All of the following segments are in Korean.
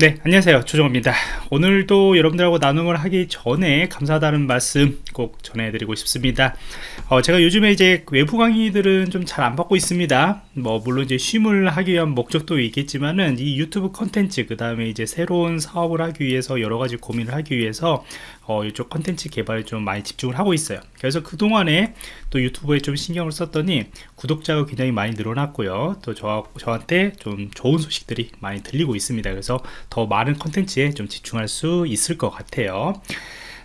네 안녕하세요. 조정호입니다. 오늘도 여러분들하고 나눔을 하기 전에 감사하다는 말씀 꼭 전해드리고 싶습니다. 어, 제가 요즘에 이제 외부 강의들은 좀 잘 안 받고 있습니다. 뭐 물론 이제 쉼을 하기 위한 목적도 있겠지만은 이 유튜브 컨텐츠 그 다음에 이제 새로운 사업을 하기 위해서 여러 가지 고민을 하기 위해서 어, 이쪽 컨텐츠 개발에 좀 많이 집중을 하고 있어요. 그래서 그동안에 또 유튜브에 좀 신경을 썼더니 구독자가 굉장히 많이 늘어났고요. 또 저, 저한테 좀 좋은 소식들이 많이 들리고 있습니다. 그래서 더 많은 컨텐츠에 좀 집중할 수 있을 것 같아요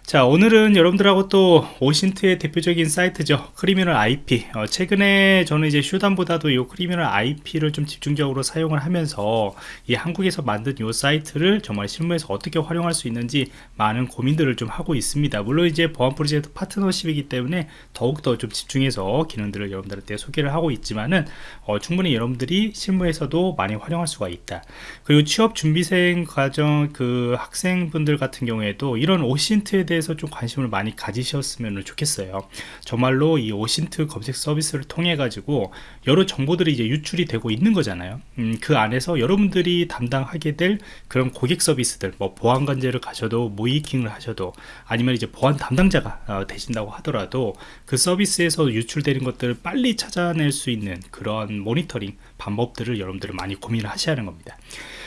자 오늘은 여러분들하고 또 OSINT의 대표적인 사이트죠. Criminal IP 어, 최근에 저는 이제 Shodan보다도 이 Criminal IP를 좀 집중적으로 사용을 하면서 이 한국에서 만든 이 사이트를 정말 실무에서 어떻게 활용할 수 있는지 많은 고민들을 좀 하고 있습니다. 물론 이제 보안 프로젝트 파트너십이기 때문에 더욱더 좀 집중해서 기능들을 여러분들한테 소개를 하고 있지만은 어, 충분히 여러분들이 실무에서도 많이 활용할 수가 있다. 그리고 취업 준비생 과정 그 학생분들 같은 경우에도 이런 오신트에 대해 대해서 좀 관심을 많이 가지셨으면 좋겠어요. 정말로 이 오신트 검색 서비스를 통해 가지고 여러 정보들이 이제 유출이 되고 있는 거잖아요. 음, 그 안에서 여러분들이 담당하게 될 그런 고객 서비스들 뭐 보안 관제를 가셔도 모이킹을 하셔도 아니면 이제 보안 담당자가 어, 되신다고 하더라도 그 서비스에서 유출되는 것들을 빨리 찾아낼 수 있는 그런 모니터링 방법들을 여러분들은 많이 고민을 하셔야 하는 겁니다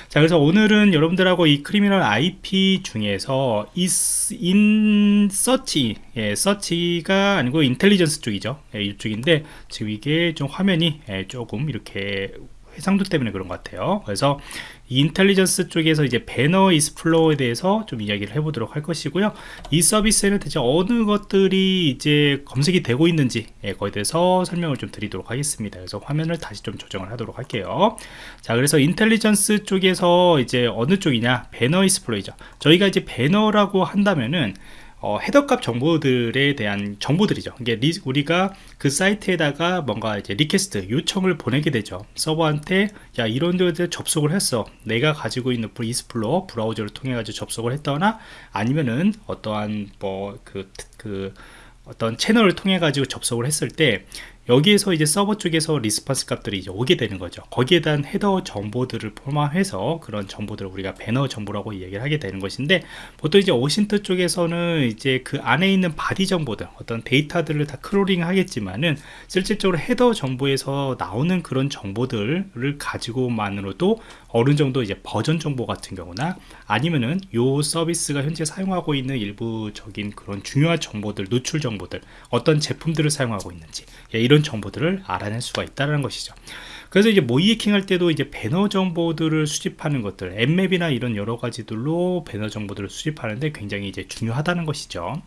자 그래서 오늘은 여러분들하고 이 Criminal IP 중에서 인 서치 예, 서치가 아니고 intelligence 쪽이죠. 예, 이쪽인데 지금 이게 좀 화면이 예, 조금 이렇게 해상도 때문에 그런 것 같아요. 그래서 intelligence 쪽에서 이제 Banner Explorer에 대해서 좀 이야기를 해보도록 할 것이고요. 이 서비스에는 대체 어느 것들이 이제 검색이 되고 있는지 예, 거기에 대해서 설명을 좀 드리도록 하겠습니다. 그래서 화면을 다시 좀 조정을 하도록 할게요. 자 그래서 intelligence 쪽에서 이제 어느 쪽이냐? Banner Explorer죠. 저희가 이제 배너라고 한다면은 어, 헤더값 정보들에 대한 정보들이죠. 이게 리, 우리가 그 사이트에다가 뭔가 이제 request 요청을 보내게 되죠. 서버한테 야 이런 데 접속을 했어. 내가 가지고 있는 Explorer 브라우저를 통해 가지고 접속을 했거나 아니면은 어떠한 뭐 그그 그 어떤 채널을 통해 가지고 접속을 했을 때 여기에서 이제 서버 쪽에서 response 값들이 이제 오게 되는 거죠. 거기에 대한 헤더 정보들을 포함해서 그런 정보들을 우리가 배너 정보라고 얘기를 하게 되는 것인데 보통 이제 OSINT 쪽에서는 이제 그 안에 있는 body 정보들 어떤 데이터들을 다 크롤링 하겠지만은 실질적으로 헤더 정보에서 나오는 그런 정보들을 가지고만으로도 어느 정도 이제 버전 정보 같은 경우나 아니면은 요 서비스가 현재 사용하고 있는 일부적인 그런 중요한 정보들 노출 정보들 어떤 제품들을 사용하고 있는지 예, 이런 정보들을 알아낼 수가 있다는 것이죠. 그래서 이제 모의해킹 할 때도 이제 배너 정보들을 수집하는 것들 Nmap이나 이런 여러 가지들로 배너 정보들을 수집하는데 굉장히 이제 중요하다는 것이죠.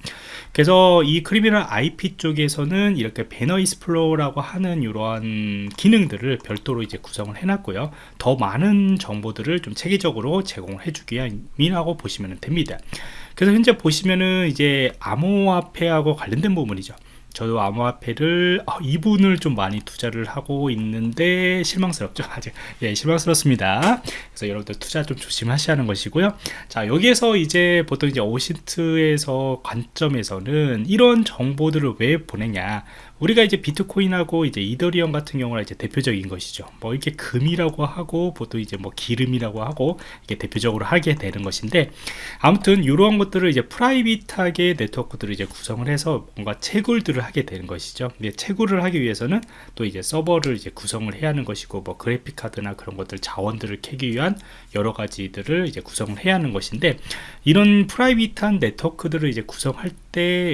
그래서 이 Criminal IP 쪽에서는 이렇게 Banner Explorer라고 하는 이러한 기능들을 별도로 이제 구성을 해놨고요. 더 많은 정보들을 좀 체계적으로 제공을 해주기 위함이라고 보시면 됩니다. 그래서 현재 보시면은 이제 암호화폐하고 관련된 부분이죠 저도 암호화폐를 어, 이분을 좀 많이 투자를 하고 있는데 실망스럽죠. 아직. 예 실망스럽습니다. 그래서 여러분들 투자 좀 조심하셔야 하는 것이고요. 자 여기에서 이제 보통 이제 오신트에서 관점에서는 이런 정보들을 왜 보내냐 우리가 이제 비트코인하고 이제 이더리움 같은 경우는 이제 대표적인 것이죠. 뭐 이렇게 금이라고 하고 보통 이제 뭐 기름이라고 하고 이게 대표적으로 하게 되는 것인데 아무튼 이러한 것들을 이제 private하게 네트워크들을 이제 구성을 해서 뭔가 채굴들을 하게 되는 것이죠. 근데 채굴을 하기 위해서는 또 이제 서버를 이제 구성을 해야 하는 것이고 뭐 그래픽 카드나 그런 것들 자원들을 캐기 위한 여러 가지들을 이제 구성을 해야 하는 것인데 이런 private한 네트워크들을 이제 구성할 때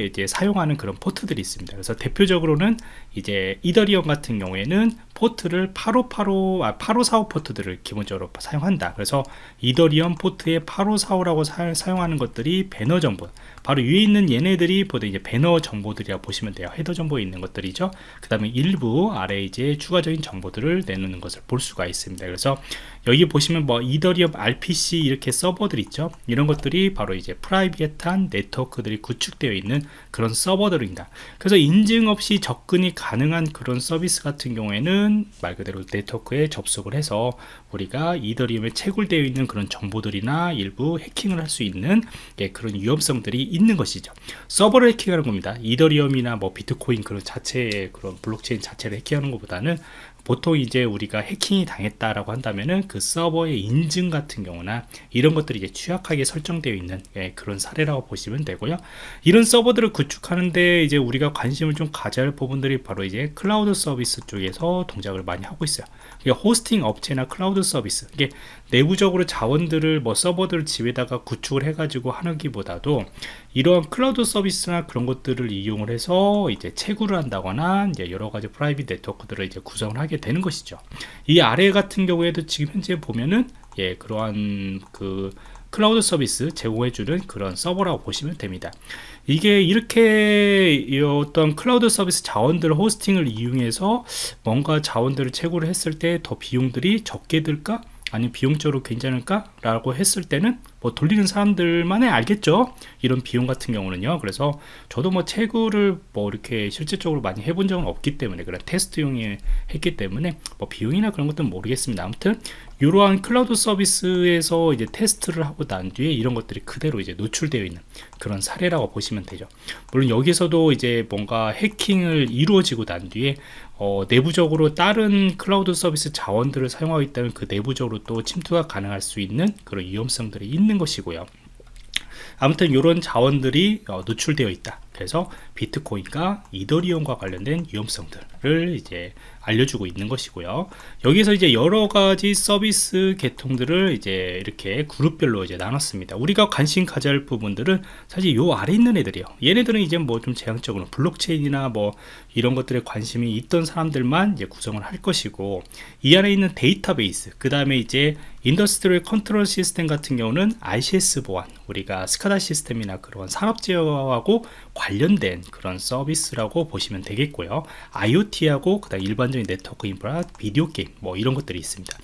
이제 사용하는 그런 포트들이 있습니다. 그래서 대표적으로 경우는 이제 이더리움 같은 경우에는 포트를 8585, 아, 8545 포트들을 기본적으로 사용한다. 그래서 이더리움 포트에 8545라고 사, 용하는 것들이 배너 정보. 바로 위에 있는 얘네들이 보통 이제 배너 정보들이라 보시면 돼요. 헤더 정보에 있는 것들이죠. 그 다음에 일부 아래 이제 추가적인 정보들을 내놓는 것을 볼 수가 있습니다. 그래서 여기 보시면 뭐 이더리움 RPC 이렇게 서버들 있죠. 이런 것들이 바로 이제 private한 네트워크들이 구축되어 있는 그런 서버들입니다. 그래서 인증 없이 접근이 가능한 그런 서비스 같은 경우에는 말 그대로 네트워크에 접속을 해서 우리가 이더리움에 채굴되어 있는 그런 정보들이나 일부 해킹을 할 수 있는 예, 그런 위험성들이 있는 것이죠. 서버를 해킹하는 겁니다. 이더리움이나 뭐 비트코인 그런 자체의 그런 블록체인 자체를 해킹하는 것보다는 보통 이제 우리가 해킹이 당했다라고 한다면은 그 서버의 인증 같은 경우나 이런 것들이 이제 취약하게 설정되어 있는 예, 그런 사례라고 보시면 되고요. 이런 서버들을 구축하는데 이제 우리가 관심을 좀 가져야 할 부분들이 바로 이제 클라우드 서비스 쪽에서 동작을 많이 하고 있어요. 호스팅 업체나 클라우드 서비스 이게 내부적으로 자원들을 뭐 서버들 집에다가 구축을 해가지고 하는기보다도 이러한 클라우드 서비스나 그런 것들을 이용을 해서 이제 채굴을 한다거나 이제 여러 가지 private 네트워크들을 이제 구성을 하게 되는 것이죠. 이 아래 같은 경우에도 지금 현재 보면은 예 그러한 그 클라우드 서비스 제공해주는 그런 서버라고 보시면 됩니다. 이게 이렇게 어떤 클라우드 서비스 자원들 호스팅을 이용해서 뭔가 자원들을 채굴을 했을 때 더 비용들이 적게 들까? 아니 비용적으로 괜찮을까? 라고 했을 때는 뭐 돌리는 사람들만이 알겠죠? 이런 비용 같은 경우는요. 그래서 저도 뭐 채굴을 뭐 이렇게 실질적으로 많이 해본 적은 없기 때문에 그런 테스트용에 했기 때문에 뭐 비용이나 그런 것들은 모르겠습니다. 아무튼 이러한 클라우드 서비스에서 이제 테스트를 하고 난 뒤에 이런 것들이 그대로 이제 노출되어 있는 그런 사례라고 보시면 되죠. 물론 여기서도 이제 뭔가 해킹을 이루어지고 난 뒤에 어, 내부적으로 다른 클라우드 서비스 자원들을 사용하고 있다면 그 내부적으로 또 침투가 가능할 수 있는 그런 위험성들이 있는 것이고요. 아무튼 이런 자원들이 어, 노출되어 있다 그래서 비트코인과 이더리움과 관련된 위험성들을 이제 알려주고 있는 것이고요. 여기서 이제 여러 가지 서비스 계통들을 이제 이렇게 그룹별로 이제 나눴습니다. 우리가 관심 가져야 할 부분들은 사실 요 아래 있는 애들이요. 얘네들은 이제 뭐 좀 제한적으로 블록체인이나 뭐 이런 것들에 관심이 있던 사람들만 이제 구성을 할 것이고 이 안에 있는 데이터베이스 그 다음에 이제 Industrial Control System 같은 경우는 ICS 보안 우리가 SCADA 시스템이나 그런 산업 제어하고 관 련된 그런 서비스라고 보시면 되겠고요. IoT하고 그다음 일반적인 네트워크 인프라 비디오 게임 뭐 이런 것들이 있습니다.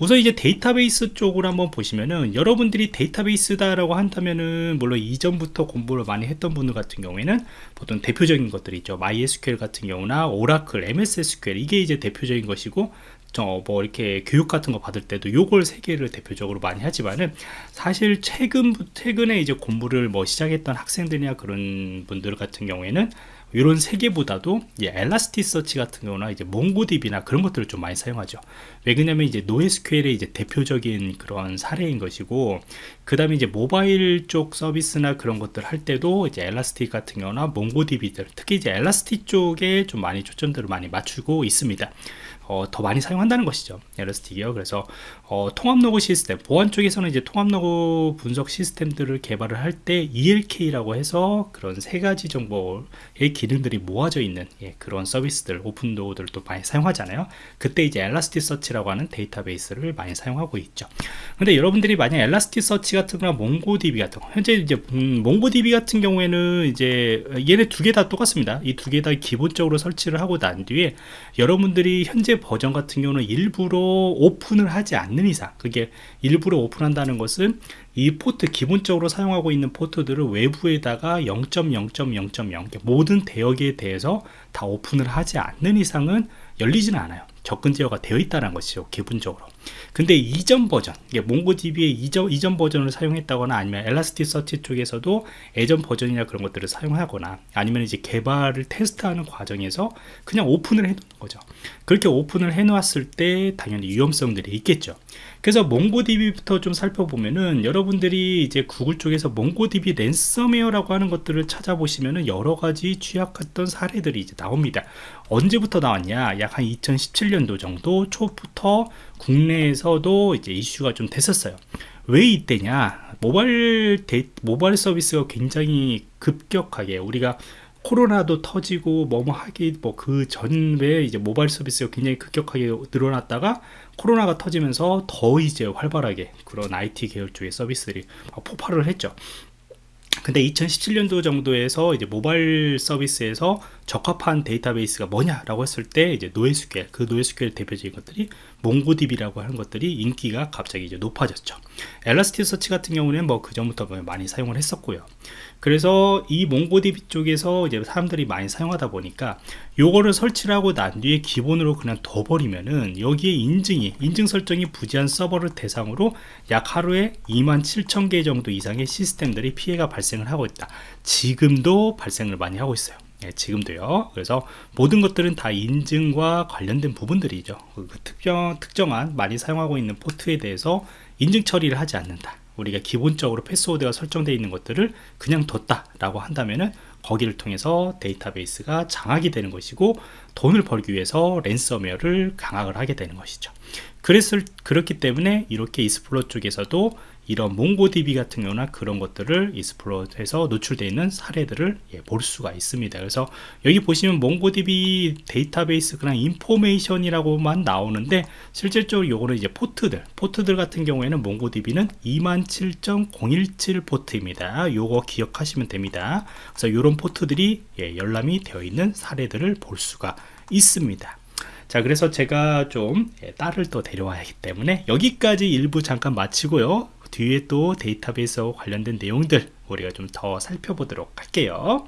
우선 이제 데이터베이스 쪽으로 한번 보시면은 여러분들이 데이터베이스다라고 한다면은 물론 이전부터 공부를 많이 했던 분들 같은 경우에는 보통 대표적인 것들이 있죠. MySQL 같은 경우나 오라클, MS SQL 이게 이제 대표적인 것이고 저뭐 이렇게 교육 같은 거 받을 때도 요걸 세 개를 대표적으로 많이 하지만은 사실 최근 최근에 이제 공부를 뭐 시작했던 학생들이나 그런 분들 같은 경우에는 이런 세 개보다도 엘라스티 서치 같은 경우나 이제 몽고디비나 그런 것들을 좀 많이 사용하죠. 왜 그러냐면 이제 노에스QL의 이제 대표적인 그런 사례인 것이고 그 다음에 이제 모바일 쪽 서비스나 그런 것들 할 때도 이제 엘라스틱 같은 경우나 몽고디비들 특히 이제 엘라스틱 쪽에 좀 많이 초점들을 많이 맞추고 있습니다. 어, 더 많이 사용한다는 것이죠. 에러스틱이요. 그래서 어, 통합 로그 시스템, 보안 쪽에서는 이제 통합 로그 분석 시스템들을 개발을 할 때 ELK라고 해서 그런 세 가지 정보의 기능들이 모아져 있는 예, 그런 서비스들, 오픈소스들도 많이 사용하잖아요. 그때 이제 Elasticsearch라고 하는 데이터베이스를 많이 사용하고 있죠. 근데 여러분들이 만약 Elasticsearch 같은 거나 MongoDB 같은 거, 현재 이제 음, MongoDB 같은 경우에는 이제 얘네 두 개 다 똑같습니다. 이 두 개 다 기본적으로 설치를 하고 난 뒤에 여러분들이 현재 버전 같은 경우는 일부러 오픈을 하지 않는 이상 그게 일부러 오픈한다는 것은 이 포트 기본적으로 사용하고 있는 포트들을 외부에다가 0.0.0.0 모든 대역에 대해서 다 오픈을 하지 않는 이상은 열리지는 않아요. 접근 제어가 되어 있다는 것이죠 기본적으로 근데 이전 버전 MongoDB의 이전, 이전 버전을 사용했다거나 아니면 Elasticsearch 쪽에서도 예전 버전이나 그런 것들을 사용하거나 아니면 이제 개발을 테스트하는 과정에서 그냥 오픈을 해 놓는 거죠 그렇게 오픈을 해 놓았을 때 당연히 위험성들이 있겠죠 그래서 몽고DB부터 좀 살펴보면은 여러분들이 이제 구글 쪽에서 몽고DB 랜섬웨어라고 하는 것들을 찾아보시면은 여러 가지 취약했던 사례들이 이제 나옵니다. 언제부터 나왔냐? 약 한 2017년도 정도 초부터 국내에서도 이제 이슈가 좀 됐었어요. 왜 이때냐? 모바일 데, 모바일 서비스가 굉장히 급격하게 우리가 코로나도 터지고 뭐뭐 하기 뭐 그 전에 이제 모바일 서비스가 굉장히 급격하게 늘어났다가 코로나가 터지면서 더 이제 활발하게 그런 IT 계열 쪽의 서비스들이 폭발을 했죠. 근데 2017년도 정도에서 이제 모바일 서비스에서 적합한 데이터베이스가 뭐냐라고 했을 때 이제 노에스QL 그 노에스QL 대표적인 것들이 몽고DB라고 하는 것들이 인기가 갑자기 이제 높아졌죠. 엘라스티서치 같은 경우는 뭐 그 전부터 많이 사용을 했었고요. 그래서 이 몽고DB 쪽에서 이제 사람들이 많이 사용하다 보니까 요거를 설치를 하고 난 뒤에 기본으로 그냥 둬버리면은 여기에 인증이 인증 설정이 부재한 서버를 대상으로 약 하루에 2만 7천 개 정도 이상의 시스템들이 피해가 발생을 하고 있다 지금도 발생을 많이 하고 있어요 예, 지금도요. 그래서 모든 것들은 다 인증과 관련된 부분들이죠. 그 특정, 특정한 많이 사용하고 있는 포트에 대해서 인증 처리를 하지 않는다. 우리가 기본적으로 패스워드가 설정되어 있는 것들을 그냥 뒀다 라고 한다면은 거기를 통해서 데이터베이스가 장악이 되는 것이고 돈을 벌기 위해서 랜섬웨어를 강화를 하게 되는 것이죠 그랬을, 그렇기 때문에 이렇게 exploit 쪽에서도 이런 MongoDB 같은 경우나 그런 것들을 exploit에서 노출되어 있는 사례들을 예, 볼 수가 있습니다. 그래서 여기 보시면 MongoDB 데이터베이스 그냥 information이라고만 나오는데 실질적으로 요거는 이제 포트들 포트들 같은 경우에는 몽고DB는 27017 포트입니다. 요거 기억하시면 됩니다. 그래서 이런 포트들이 예, 열람이 되어 있는 사례들을 볼 수가 있습니다. 자 그래서 제가 좀 예, 딸을 또 데려와야 하기 때문에 여기까지 일부 잠깐 마치고요 뒤에 또 데이터베이스와 관련된 내용들 우리가 좀 더 살펴보도록 할게요